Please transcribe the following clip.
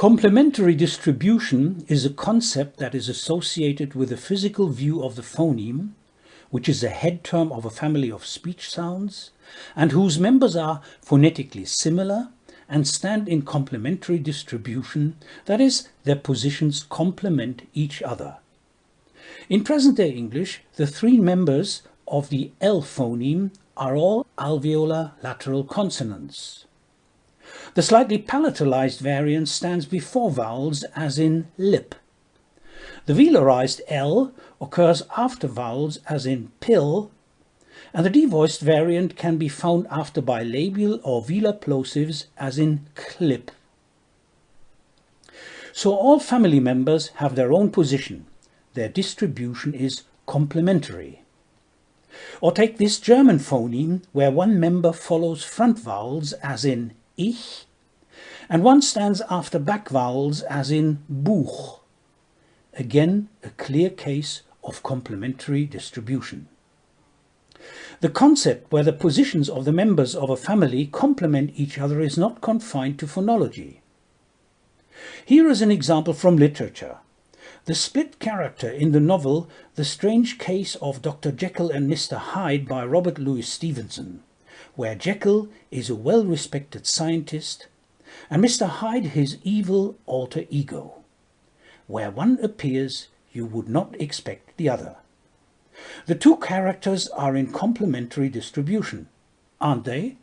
Complementary distribution is a concept that is associated with a physical view of the phoneme, which is a head term of a family of speech sounds, and whose members are phonetically similar and stand in complementary distribution, that is, their positions complement each other. In present-day English, the three members of the L phoneme are all alveolar lateral consonants. The slightly palatalized variant stands before vowels as in lip. The velarized L occurs after vowels as in pill, and the devoiced variant can be found after bilabial or velar plosives as in clip. So all family members have their own position. Their distribution is complementary. Or take this German phoneme where one member follows front vowels as in ich and one stands after back vowels as in Buch. Again, a clear case of complementary distribution. The concept where the positions of the members of a family complement each other is not confined to phonology. Here is an example from literature. The split character in the novel The Strange Case of Dr. Jekyll and Mr. Hyde by Robert Louis Stevenson, where Jekyll is a well-respected scientist and Mr. Hyde his evil alter ego. Where one appears, you would not expect the other. The two characters are in complementary distribution, aren't they?